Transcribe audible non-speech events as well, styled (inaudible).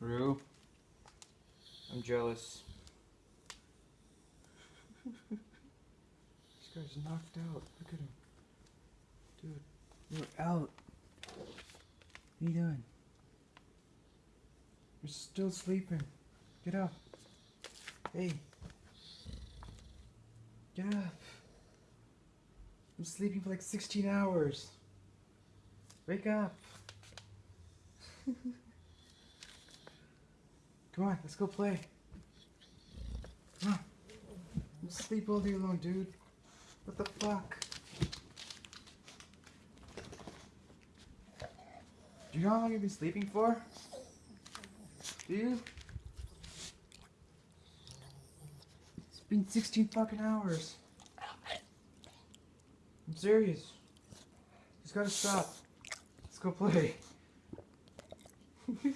Rue, I'm jealous. (laughs) this guy's knocked out. Look at him. Dude, you're out. What are you doing? You're still sleeping. Get up. Hey. Get up. I'm sleeping for like 16 hours. Wake up. (laughs) Come on, let's go play. Come on. Sleep all day long, dude. What the fuck? Do you know how long you've been sleeping for? Do you? It's been 16 fucking hours. I'm serious. Just gotta stop. Let's go play. (laughs)